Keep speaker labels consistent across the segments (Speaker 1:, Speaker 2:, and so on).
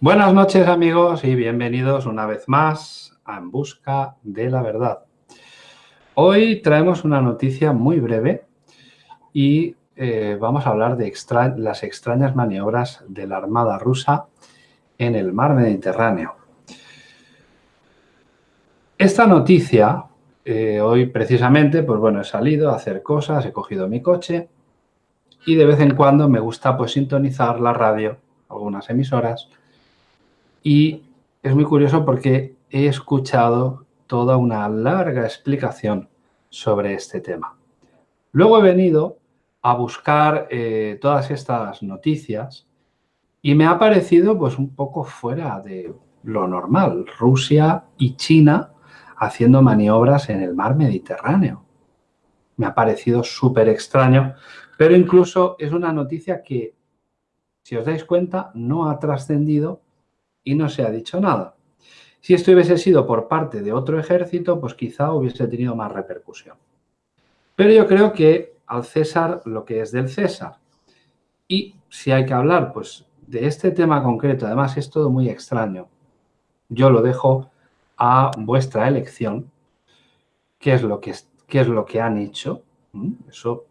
Speaker 1: Buenas noches amigos y bienvenidos una vez más a En Busca de la Verdad. Hoy traemos una noticia muy breve y eh, vamos a hablar de las extrañas maniobras de la Armada rusa en el mar Mediterráneo. Esta noticia, eh, hoy precisamente, pues bueno, he salido a hacer cosas, he cogido mi coche y de vez en cuando me gusta pues sintonizar la radio, algunas emisoras, y es muy curioso porque he escuchado toda una larga explicación sobre este tema. Luego he venido a buscar eh, todas estas noticias y me ha parecido pues un poco fuera de lo normal. Rusia y China haciendo maniobras en el mar Mediterráneo. Me ha parecido súper extraño, pero incluso es una noticia que, si os dais cuenta, no ha trascendido y no se ha dicho nada. Si esto hubiese sido por parte de otro ejército, pues quizá hubiese tenido más repercusión. Pero yo creo que al César lo que es del César. Y si hay que hablar pues, de este tema concreto, además es todo muy extraño, yo lo dejo a vuestra elección, qué es lo que, qué es lo que han hecho, eso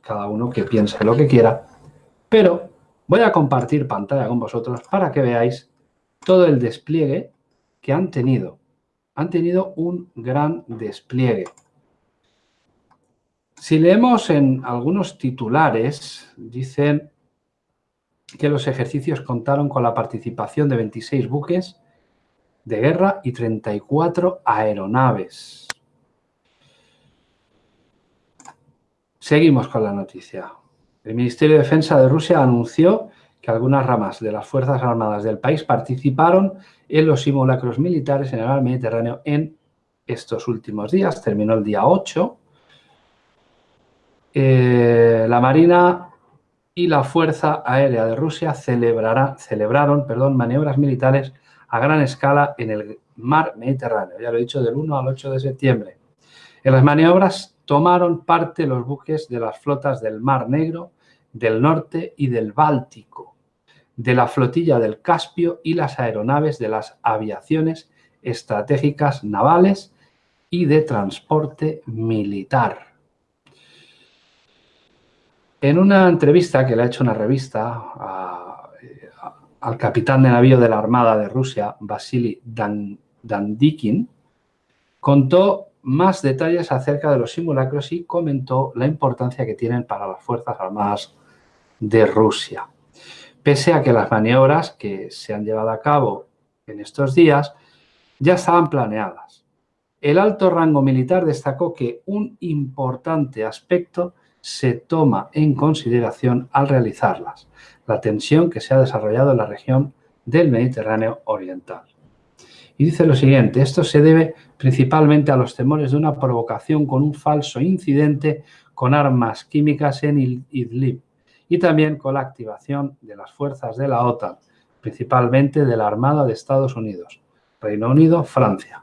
Speaker 1: cada uno que piense lo que quiera, pero voy a compartir pantalla con vosotros para que veáis todo el despliegue que han tenido. Han tenido un gran despliegue. Si leemos en algunos titulares, dicen que los ejercicios contaron con la participación de 26 buques de guerra y 34 aeronaves. Seguimos con la noticia. El Ministerio de Defensa de Rusia anunció que algunas ramas de las Fuerzas Armadas del país participaron en los simulacros militares en el mar Mediterráneo en estos últimos días. Terminó el día 8. Eh, la Marina y la Fuerza Aérea de Rusia celebraron perdón, maniobras militares a gran escala en el mar Mediterráneo. Ya lo he dicho, del 1 al 8 de septiembre. En las maniobras tomaron parte los buques de las flotas del Mar Negro, del Norte y del Báltico de la flotilla del Caspio y las aeronaves de las aviaciones estratégicas navales y de transporte militar. En una entrevista que le ha hecho una revista al capitán de navío de la Armada de Rusia, Vasily Dandikin, contó más detalles acerca de los simulacros y comentó la importancia que tienen para las Fuerzas Armadas de Rusia pese a que las maniobras que se han llevado a cabo en estos días ya estaban planeadas. El alto rango militar destacó que un importante aspecto se toma en consideración al realizarlas, la tensión que se ha desarrollado en la región del Mediterráneo Oriental. Y dice lo siguiente, esto se debe principalmente a los temores de una provocación con un falso incidente con armas químicas en Idlib, y también con la activación de las fuerzas de la OTAN, principalmente de la Armada de Estados Unidos, Reino Unido, Francia.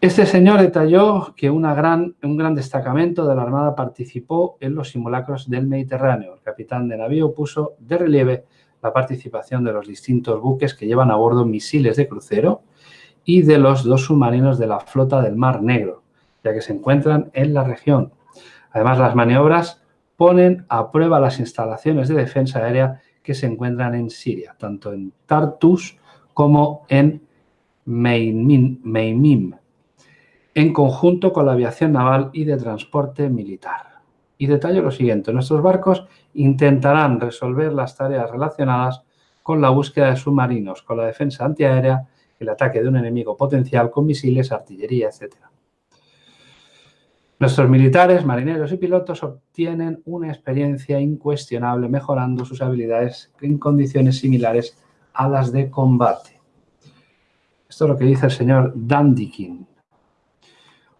Speaker 1: Este señor detalló que un gran destacamento de la Armada participó en los simulacros del Mediterráneo. El capitán de navío puso de relieve la participación de los distintos buques que llevan a bordo misiles de crucero y de los dos submarinos de la flota del Mar Negro, ya que se encuentran en la región. Además, las maniobras ponen a prueba las instalaciones de defensa aérea que se encuentran en Siria, tanto en Tartus como en Meimim, en conjunto con la aviación naval y de transporte militar. Y detallo lo siguiente, nuestros barcos intentarán resolver las tareas relacionadas con la búsqueda de submarinos, con la defensa antiaérea, el ataque de un enemigo potencial con misiles, artillería, etcétera. Nuestros militares, marineros y pilotos obtienen una experiencia incuestionable mejorando sus habilidades en condiciones similares a las de combate. Esto es lo que dice el señor Dandikin.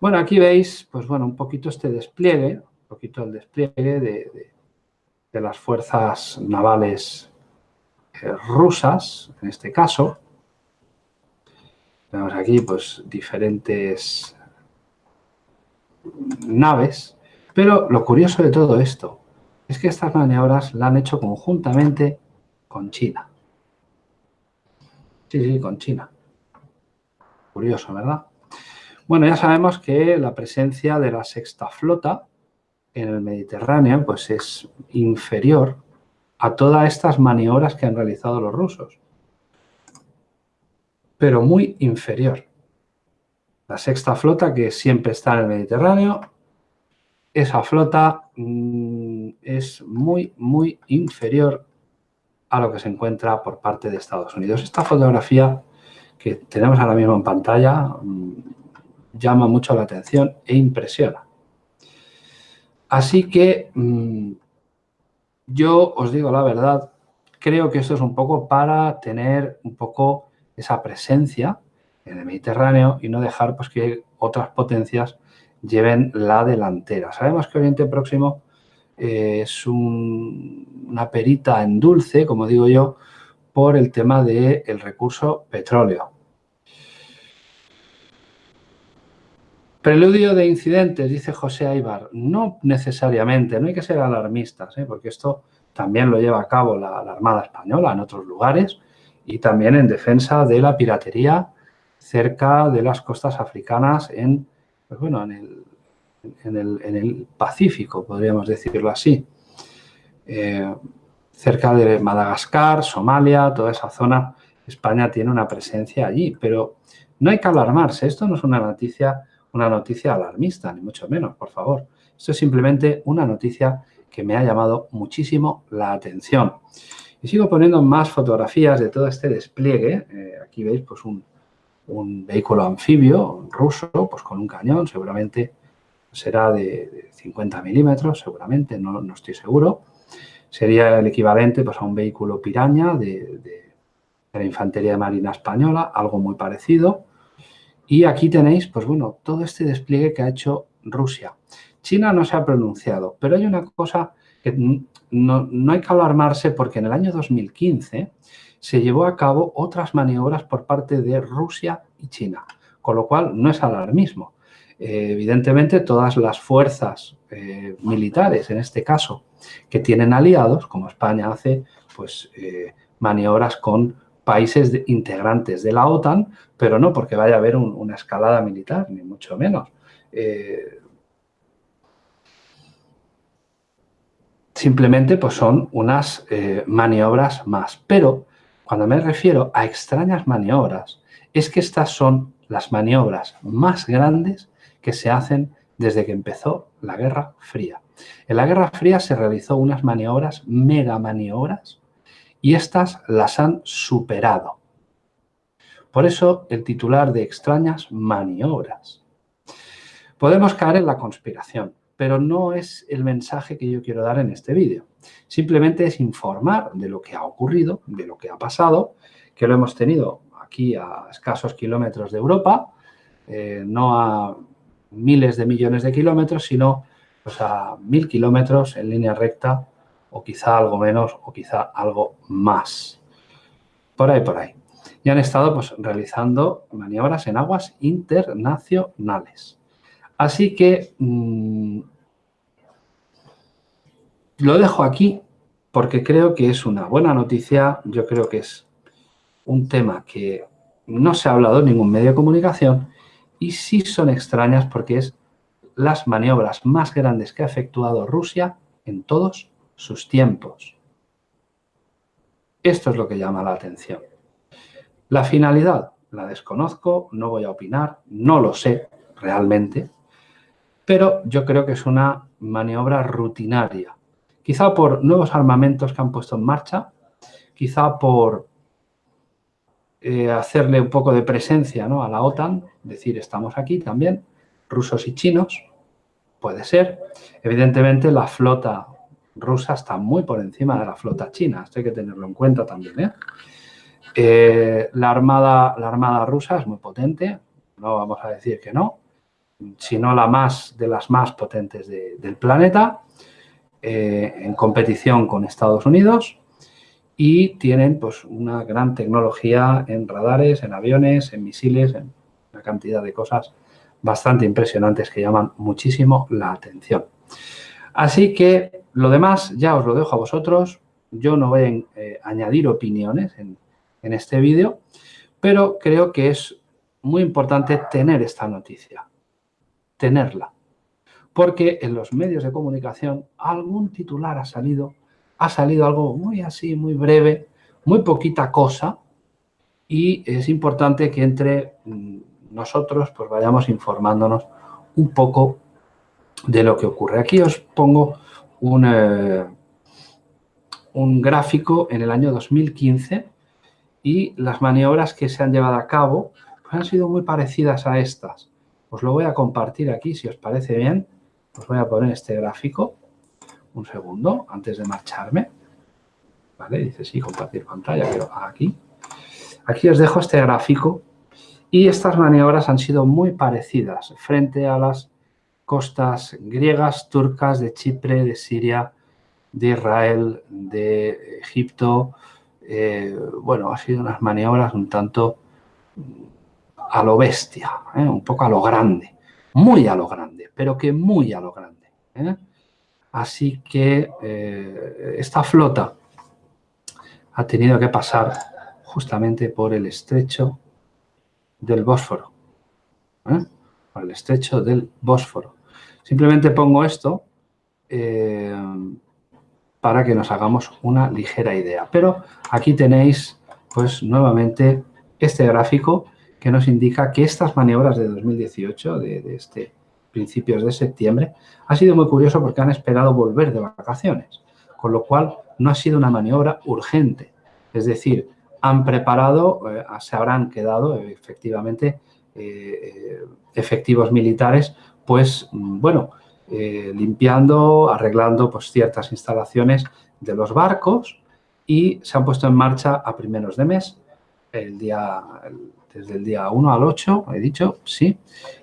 Speaker 1: Bueno, aquí veis, pues bueno, un poquito este despliegue, un poquito el despliegue de, las fuerzas navales eh, rusas, en este caso. Vemos aquí, pues, diferentes naves, pero lo curioso de todo esto es que estas maniobras la han hecho conjuntamente con China. Sí, sí, con China. Curioso, ¿verdad? Bueno, ya sabemos que la presencia de la sexta flota en el Mediterráneo pues es inferior a todas estas maniobras que han realizado los rusos. Pero muy inferior. La sexta flota que siempre está en el Mediterráneo, esa flota mm, es muy, muy inferior a lo que se encuentra por parte de Estados Unidos. Esta fotografía que tenemos ahora mismo en pantalla mm, llama mucho la atención e impresiona. Así que mm, yo os digo la verdad, creo que esto es un poco para tener un poco esa presencia en el Mediterráneo y no dejar pues, que otras potencias lleven la delantera. Sabemos que Oriente Próximo eh, es una perita en dulce, como digo yo, por el tema del recurso petróleo. Preludio de incidentes, dice José Aibar. No necesariamente, no hay que ser alarmistas, ¿eh? porque esto también lo lleva a cabo la, Armada Española en otros lugares y también en defensa de la piratería cerca de las costas africanas en, pues bueno, en, el, Pacífico, podríamos decirlo así. Eh, cerca de Madagascar, Somalia, toda esa zona, España tiene una presencia allí, pero no hay que alarmarse, esto no es una noticia una noticia alarmista, ni mucho menos, por favor. Esto es simplemente una noticia que me ha llamado muchísimo la atención. Y sigo poniendo más fotografías de todo este despliegue. Eh, aquí veis pues un, vehículo anfibio ruso, pues con un cañón, seguramente será de, 50 milímetros, seguramente, no, no, estoy seguro. Sería el equivalente pues, a un vehículo piraña de, de la Infantería de Marina Española, algo muy parecido. Y aquí tenéis, pues bueno, todo este despliegue que ha hecho Rusia. China no se ha pronunciado, pero hay una cosa que no, hay que alarmarse porque en el año 2015 se llevó a cabo otras maniobras por parte de Rusia y China, con lo cual no es alarmismo. Eh, evidentemente, todas las fuerzas eh, militares, en este caso, que tienen aliados, como España hace, pues eh, maniobras con países integrantes de la OTAN, pero no porque vaya a haber una escalada militar, ni mucho menos. Simplemente pues son unas maniobras más. Pero cuando me refiero a extrañas maniobras, es que estas son las maniobras más grandes que se hacen desde que empezó la Guerra Fría. En la Guerra Fría se realizó unas maniobras, mega maniobras, y estas las han superado. Por eso el titular de extrañas maniobras. Podemos caer en la conspiración, pero no es el mensaje que yo quiero dar en este vídeo. Simplemente es informar de lo que ha ocurrido, de lo que ha pasado, que lo hemos tenido aquí a escasos kilómetros de Europa, eh, no a miles de millones de kilómetros, sino a mil kilómetros en línea recta o quizá algo menos o quizá algo más. Por ahí, por ahí. Y han estado pues, realizando maniobras en aguas internacionales. Así que mm, lo dejo aquí porque creo que es una buena noticia. Yo creo que es un tema que no se ha hablado en ningún medio de comunicación y sí son extrañas porque es las maniobras más grandes que ha efectuado Rusia en todos sus tiempos. Esto es lo que llama la atención. La finalidad la desconozco, no voy a opinar, no lo sé realmente, pero yo creo que es una maniobra rutinaria. Quizá por nuevos armamentos que han puesto en marcha, quizá por eh, hacerle un poco de presencia a la OTAN, decir estamos aquí también, rusos y chinos, puede ser. Evidentemente la flota rusa está muy por encima de la flota china. Esto hay que tenerlo en cuenta también. ¿eh? Eh, la, armada, la armada rusa es muy potente, no vamos a decir que no, sino la más de las más potentes del planeta, eh, en competición con Estados Unidos y tienen pues, una gran tecnología en radares, en aviones, en misiles, en una cantidad de cosas bastante impresionantes que llaman muchísimo la atención. Así que lo demás ya os lo dejo a vosotros. Yo no voy a eh, añadir opiniones en, este vídeo Pero creo que es muy importante tener esta noticia, tenerla. Porque en los medios de comunicación algún titular ha salido, ha salido algo muy así, muy breve, muy poquita cosa, y es importante que entre mm, nosotros pues vayamos informándonos un poco de lo que ocurre. Aquí os pongo un, eh, un gráfico en el año 2015 y las maniobras que se han llevado a cabo pues han sido muy parecidas a estas. Os lo voy a compartir aquí, si os parece bien. Os voy a poner este gráfico. Un segundo, antes de marcharme. ¿Vale? Dice, sí, compartir pantalla, pero aquí. Aquí os dejo este gráfico y estas maniobras han sido muy parecidas frente a las costas griegas, turcas, de Chipre, de Siria, de Israel, de Egipto. Eh, bueno, ha sido unas maniobras un tanto a lo bestia, ¿eh? un poco a lo grande, muy a lo grande, pero que muy a lo grande. ¿eh? Así que esta flota ha tenido que pasar justamente por el estrecho del Bósforo. Por el estrecho del Bósforo. Simplemente pongo esto para que nos hagamos una ligera idea. Pero aquí tenéis, pues nuevamente, este gráfico que nos indica que estas maniobras de 2018, de, este principios de septiembre, ha sido muy curioso porque han esperado volver de vacaciones, con lo cual no ha sido una maniobra urgente. Es decir, han preparado, eh, se habrán quedado efectivamente eh, eh, efectivos militares, pues bueno, eh, limpiando, arreglando pues, ciertas instalaciones de los barcos y se han puesto en marcha a primeros de mes, el día, desde el día 1 al 8, he dicho, sí,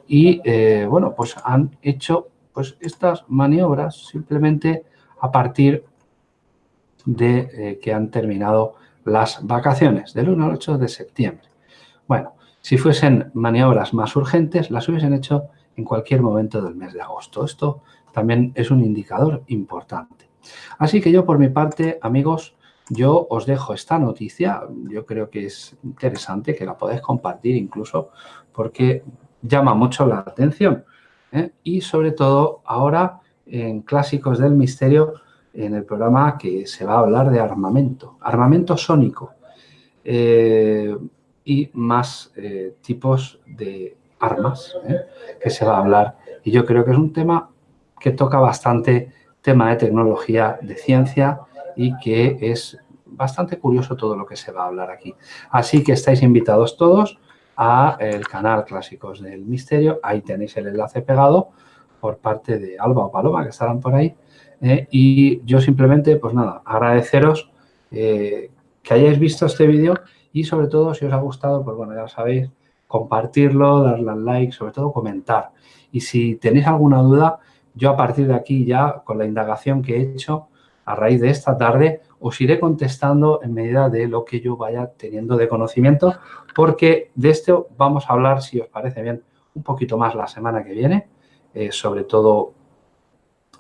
Speaker 1: y eh, bueno, pues han hecho pues estas maniobras simplemente a partir de eh, que han terminado las vacaciones, del 1 al 8 de septiembre. Bueno, si fuesen maniobras más urgentes, las hubiesen hecho en cualquier momento del mes de agosto. Esto también es un indicador importante. Así que yo por mi parte, amigos, yo os dejo esta noticia. Yo creo que es interesante que la podáis compartir incluso porque llama mucho la atención. ¿eh? Y sobre todo ahora en Clásicos del Misterio, en el programa que se va a hablar de armamento, armamento sónico eh, y más eh, tipos de armas, que se va a hablar. Y yo creo que es un tema que toca bastante tema de tecnología, de ciencia y que es bastante curioso todo lo que se va a hablar aquí. Así que estáis invitados todos a el canal Clásicos del Misterio. Ahí tenéis el enlace pegado por parte de Alba o Paloma, que estarán por ahí. ¿eh? y yo simplemente, pues nada, agradeceros eh, que hayáis visto este vídeo y sobre todo, si os ha gustado, pues bueno, ya sabéis, compartirlo, darle al like, sobre todo comentar. Y si tenéis alguna duda, yo a partir de aquí ya, con la indagación que he hecho, a raíz de esta tarde, os iré contestando en medida de lo que yo vaya teniendo de conocimiento, porque de esto vamos a hablar, si os parece bien, un poquito más la semana que viene, eh, sobre, todo,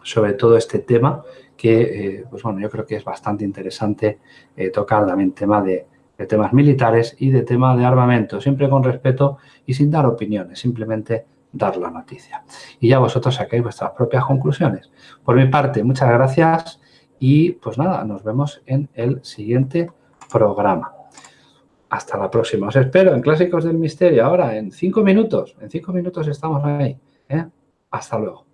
Speaker 1: sobre todo este tema que, eh, pues bueno, yo creo que es bastante interesante eh, tocar también tema de, temas militares y de tema de armamento, siempre con respeto y sin dar opiniones, simplemente dar la noticia. Y ya vosotros saquéis vuestras propias conclusiones. Por mi parte, muchas gracias y pues nada, nos vemos en el siguiente programa. Hasta la próxima. Os espero en Clásicos del Misterio ahora en cinco minutos. En cinco minutos estamos ahí. ¿eh? Hasta luego.